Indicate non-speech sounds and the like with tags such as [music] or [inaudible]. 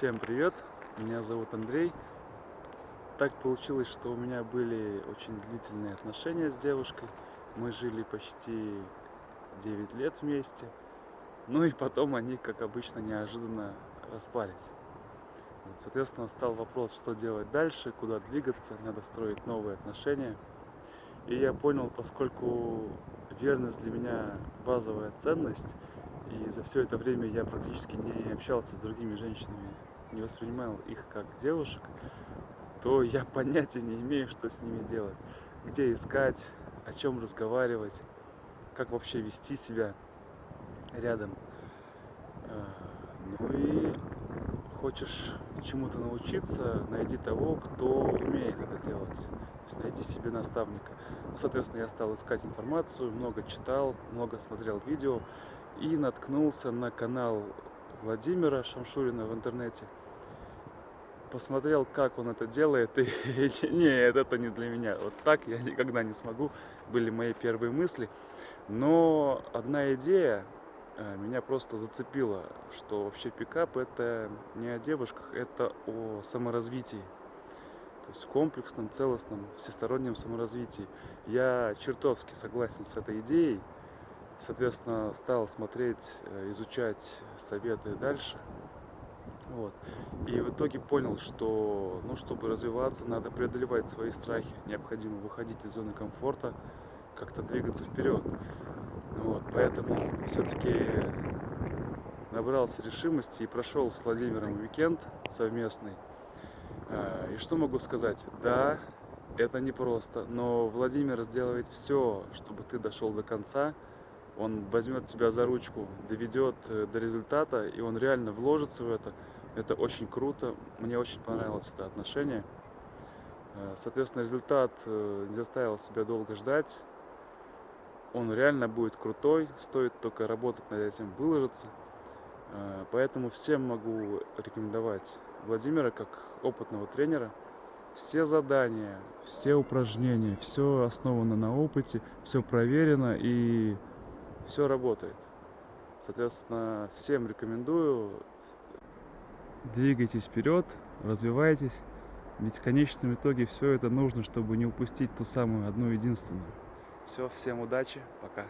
Всем привет, меня зовут Андрей. Так получилось, что у меня были очень длительные отношения с девушкой. Мы жили почти 9 лет вместе. Ну и потом они, как обычно, неожиданно распались. Соответственно, стал вопрос, что делать дальше, куда двигаться, надо строить новые отношения. И я понял, поскольку верность для меня базовая ценность, и за все это время я практически не общался с другими женщинами, не воспринимал их как девушек, то я [laughs] понятия не имею, что с ними делать. Где искать, о чем разговаривать, как вообще вести себя рядом. А, ну и хочешь чему-то научиться, найди того, кто умеет это делать. То есть найди себе наставника. Ну, соответственно, я стал искать информацию, много читал, много смотрел видео и наткнулся на канал Владимира Шамшурина в интернете. Посмотрел, как он это делает, и [laughs] нет, это не для меня. Вот так я никогда не смогу, были мои первые мысли. Но одна идея э, меня просто зацепила, что вообще пикап это не о девушках, это о саморазвитии. То есть комплексном, целостном, всестороннем саморазвитии. Я чертовски согласен с этой идеей. Соответственно, стал смотреть, э, изучать советы дальше. Вот. И в итоге понял, что ну, чтобы развиваться, надо преодолевать свои страхи. Необходимо выходить из зоны комфорта, как-то двигаться вперед. Вот. Поэтому все-таки набрался решимости и прошел с Владимиром уикенд совместный. А, и что могу сказать? Да, это непросто, но Владимир сделает все, чтобы ты дошел до конца, он возьмет тебя за ручку, доведет э, до результата, и он реально вложится в это. Это очень круто, мне очень понравилось это отношение. Э, соответственно, результат э, не заставил себя долго ждать. Он реально будет крутой, стоит только работать над этим, выложиться. Поэтому всем могу рекомендовать Владимира как опытного тренера. Все задания, все упражнения, все основано на опыте, все проверено и все работает. Соответственно, всем рекомендую. Двигайтесь вперед, развивайтесь. Ведь в конечном итоге все это нужно, чтобы не упустить ту самую одну единственную. Все, всем удачи, пока.